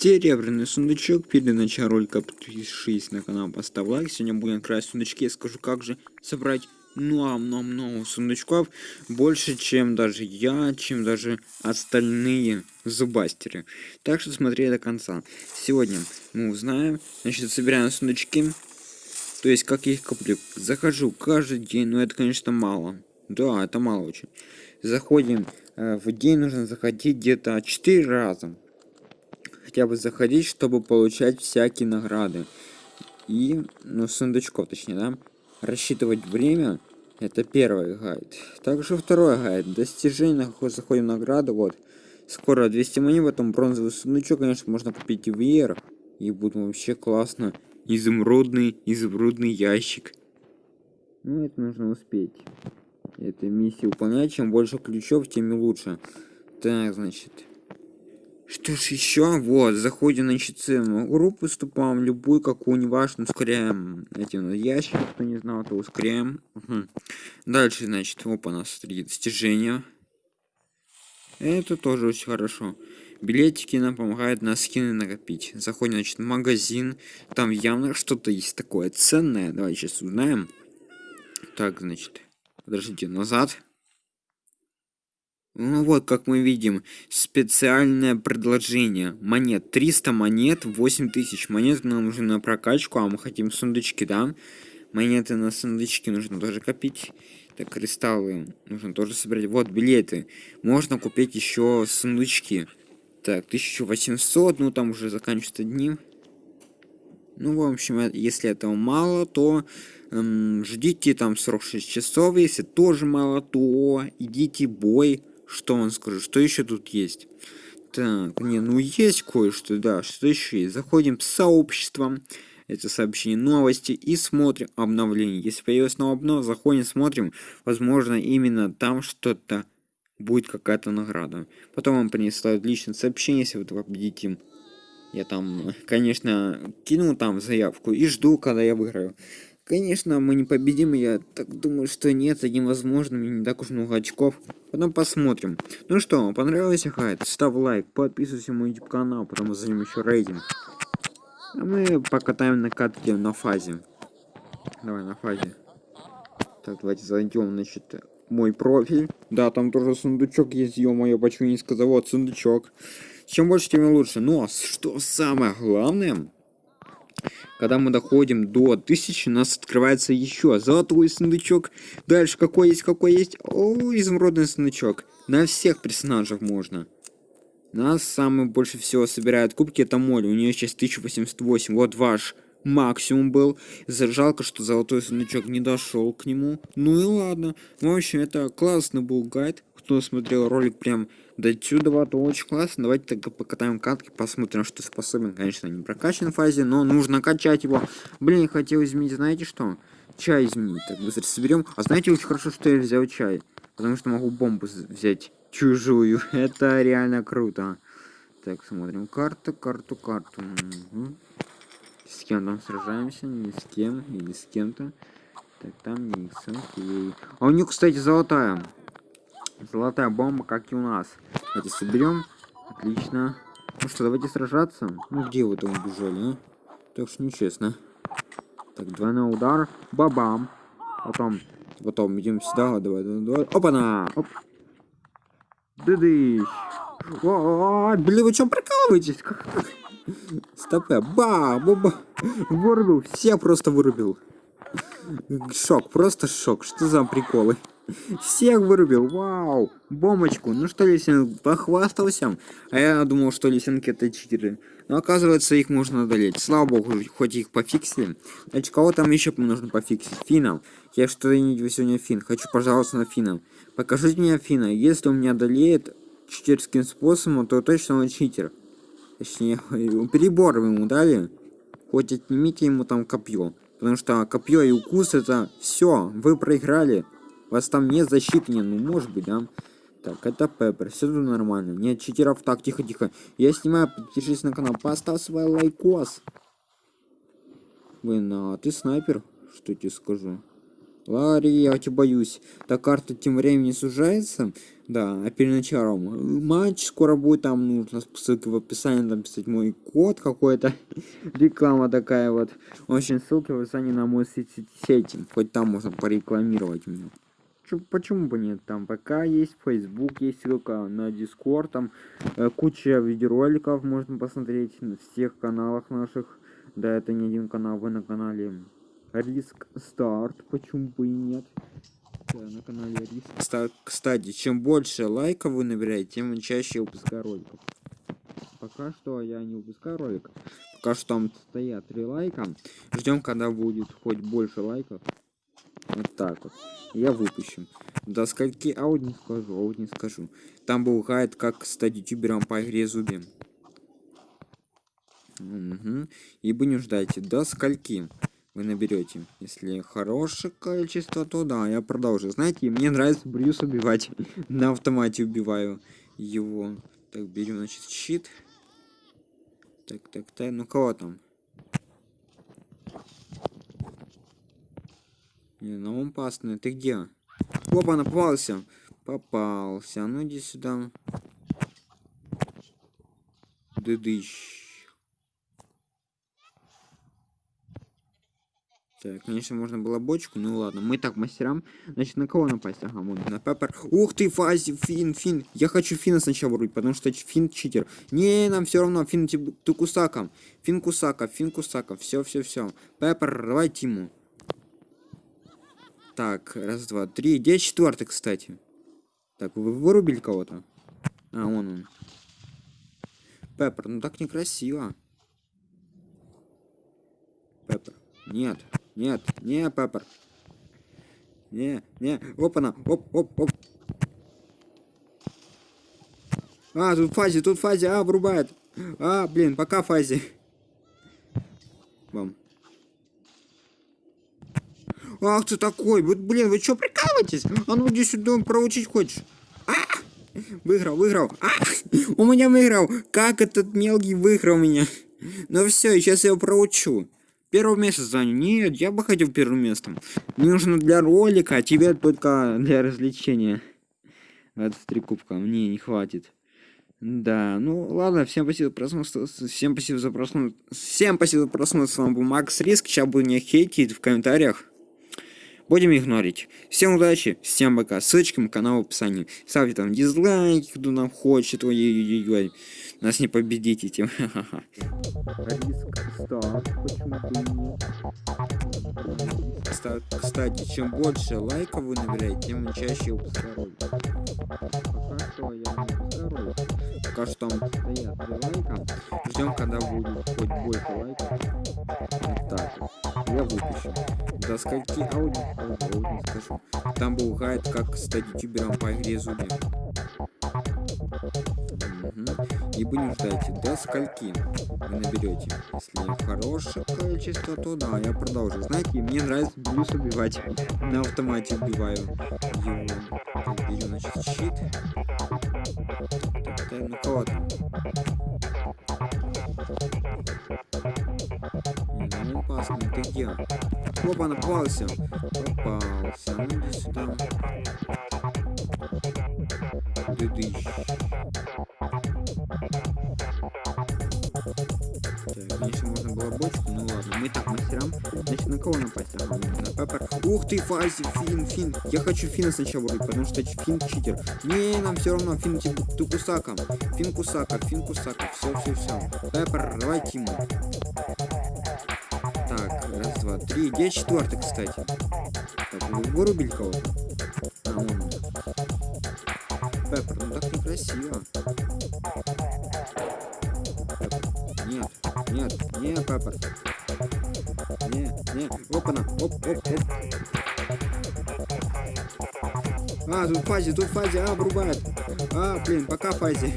серебряный сундучок. Перед началом ролика подпишись на канал, поставь лайк. Сегодня будем красть сундучки. Я скажу, как же собрать много-много сундучков. Больше, чем даже я, чем даже остальные зубастеры. Так что смотри до конца. Сегодня мы узнаем. Значит, собираем сундучки. То есть, как я их коплю. Захожу каждый день, но это, конечно, мало. Да, это мало очень. Заходим. Э, в день нужно заходить где-то 4 раза хотя бы заходить, чтобы получать всякие награды. И, ну, сундучков, точнее, да? Рассчитывать время. Это первый гайд. Также второй гайд. Достижение, заходим награды, вот. Скоро 200 монет, потом бронзовый сундучок, конечно, можно купить и вверх. И будет вообще классно. Изумрудный, изумрудный ящик. Ну, это нужно успеть. Это миссия выполнять. Чем больше ключов, тем и лучше. Так, значит. Что ж еще? Вот, заходим на ЧЦ группу, вступаем любую, какую, неважно, ускоряем на ящик, кто не знал, то ускоряем. Угу. Дальше, значит, опа, у нас три достижения. Это тоже очень хорошо. Билетики нам помогают на скины накопить. Заходим, значит, в магазин. Там явно что-то есть такое ценное. Давай сейчас узнаем. Так, значит, подождите, назад. Ну вот, как мы видим, специальное предложение. Монет. 300 монет, 8000 монет нам нужно на прокачку, а мы хотим сундучки, да? Монеты на сундучки нужно тоже копить. Так, кристаллы нужно тоже собрать. Вот, билеты. Можно купить еще сундучки. Так, 1800, ну там уже заканчиваются дни. Ну, в общем, э, если этого мало, то эм, ждите там 46 часов. Если тоже мало, то идите бой что он скажет? Что еще тут есть? Так, не, ну есть кое-что, да. Что еще есть? Заходим в сообщество. Это сообщение новости и смотрим обновление. Если появилось новое обнов, заходим, смотрим. Возможно, именно там что-то будет какая-то награда. Потом вам принесла личное сообщение, если вы победите. Я там, конечно, кинул там заявку и жду, когда я выиграю. Конечно, мы не победим, я так думаю, что нет, это невозможно, мне не так уж много очков. Потом посмотрим. Ну что, понравилось хайт? Ставь лайк, подписывайся на мой YouTube канал, потому что займем еще рейтинг. А мы покатаем на катке на фазе. Давай, на фазе. Так, давайте зайдем, значит, мой профиль. Да, там тоже сундучок есть, ё-моё, почему не сказал? Вот, сундучок. Чем больше, тем лучше. Но, что самое главное... Когда мы доходим до 1000, у нас открывается еще золотой сундучок. Дальше какой есть, какой есть. О, изумрудный сундучок. На всех персонажах можно. Нас самый больше всего собирает кубки, это Молли. У нее сейчас 1088. Вот ваш максимум был. Жалко, что золотой сундучок не дошел к нему. Ну и ладно. В общем, это классный был гайд. Кто смотрел ролик прям до сюда, то очень классно. Давайте тогда покатаем катки, посмотрим, что способен. Конечно, не прокачан в фазе, но нужно качать его. Блин, хотел изменить, знаете что? Чай изменить. Так быстро соберем. А знаете, очень хорошо, что я взял чай. Потому что могу бомбу взять чужую. Это реально круто. Так, смотрим. Карту, карту, карту. Угу. С кем там сражаемся? Ни с кем. Или с кем-то. Так, там Никс. Окей. А у них, кстати, золотая. Золотая бомба, как и у нас. Давайте соберем. Отлично. Ну что, давайте сражаться. Ну где вы там убежали, а? Так что нечестно. Так, двойной удар. Бабам. Потом, потом идем сюда. Давай, давай, давай. Опа-на! Оп. Дыдыщ. О, блин, вы что прикалываетесь? Стопэ. Ба, ба, ба. Вырубил. Все просто вырубил. Шок, просто шок. Что за приколы? Всех вырубил, вау, бомбочку. Ну что, Лисин, похвастался? А я думал, что лисенки это читеры. Но оказывается, их можно одолеть. Слава богу, хоть их пофиксили. Значит, кого там еще нужно пофиксить? Финном. Я что-то не сегодня Фин. Хочу пожаловаться на Финном. Покажите мне Фина. Если он меня одолеет читерским способом, то точно он читер. Точнее, перебор ему дали. Хоть отнимите ему там копье. Потому что копье и укус это все, вы проиграли. Вас там не, ну может быть, да? Так, это Пеппер, все тут нормально. Нет читеров, так, тихо, тихо. Я снимаю, подпишись на канал, поставь свой лайкос. Блин, а ты снайпер? Что тебе скажу? Ларри, я тебя боюсь. Так карта тем временем сужается. Да, а перед началом матч скоро будет, там нужно ссылки в описании написать мой код какой-то. Реклама такая вот. Очень ссылки в описании на мой сети. Хоть там можно порекламировать меня. Почему бы нет? Там ПК есть, Facebook есть ссылка на Discord, там э, куча видеороликов можно посмотреть на всех каналах наших. Да, это не один канал, вы на канале Риск Старт, почему бы и нет? Да, на канале Риск. Кстати, чем больше лайков вы набираете, тем чаще я выпускаю роликов. Пока что я не выпускаю ролик. Пока что там стоят три лайка. Ждем, когда будет хоть больше лайков. Вот так вот. Я выпущу. До скольки аудио не скажу, аудио не скажу. Там был гайд, как стать ютубером по игре Зуби. Угу. И не ждайте. До скольки вы наберете. Если хорошее количество, то да, я продолжу. Знаете, мне нравится Брюс убивать. На автомате убиваю его. Так, берем, значит, щит. Так, так, так. Ну кого там? Не, ну он пасный. Ты где? Опа, напался. Попался. Ну иди сюда. Дыдыщ. Так, конечно, можно было бочку, ну ладно. Мы так мастерам. Значит, на кого напасть? Ага, вот на Пеппер. Ух ты, Фази, Фин, Фин. Я хочу Фина сначала вырубить, потому что Фин читер. Не, нам все равно, Фин, ты Кусака. Фин Кусака, Фин Кусака. Все, все, все. Пеппер, давай Тиму. Так, раз, два, три. Где четвертый, кстати? Так, вы вырубили кого-то? А, вон он. Пеппер, ну так некрасиво. Пеппер. Нет. Нет, не, Пеппер. Не, не, опа-на, оп, оп, оп. А, тут фази, тут фази, а, врубает. А, блин, пока фази. Вам. Ах ты такой, вот, блин, вы что, прикалываетесь? А ну иди сюда, проучить хочешь? А! Выиграл, выиграл. А! У меня выиграл. Как этот мелкий выиграл меня? Ну все, сейчас я его проучу. Первое место занят. Нет, я бы хотел первым местом. Мне нужно для ролика, а тебе только для развлечения. 23 кубка. Мне не хватит. Да, ну ладно, всем спасибо за просмотр. Всем спасибо за просмотр. Всем спасибо за просмотр. С вами был Макс Риск. Сейчас буду не хейтить в комментариях. Будем игнорить. Всем удачи, всем пока. Ссылочка на канал в описании. Ставьте там дизлайки, кто нам хочет. Ой-ой-ой. Нас не победите тем. Кстати, чем больше лайков вы набираете, тем чаще выпускаю Пока что я не Пока что там стоят 3 лайка. Ждем, когда будет хоть больше лайков. Вот так. Я выпущу. До скольки аудио, аудио не скажу. Там был гайд, как стать ютубером по игре Зуби. И вы не ждайте, до скольки вы наберете. Если хорошее количество, то да, я продолжу. Знаете, мне нравится блюз убивать. На автомате убиваю его. Беру, значит, щит. Так, так, ну кого там? Ну опасно, ты где? Опа, напался. Попался. Ну иди сюда. Дыдыщ. конечно, можно было бочку, ну ладно, мы так мастерам. Значит, на кого напасть? Ага, на Пеппер. Ух ты, Фази, Фин, Фин. Я хочу Фина сначала вырубить, потому что Фин читер. Не, нам все равно, Фин ты Кусака. Фин Кусака, Фин Кусака. Все, все, все. Пеппер, давай Тиму. Так, два, три. Где четвертый, кстати? Так, вы вырубили кого-то? А, он. Пеппер, ну так некрасиво. Нет, не, папа. Не, не, опа-на, оп, оп, оп. А, тут фази, тут фази, а, врубает. А, блин, пока фази.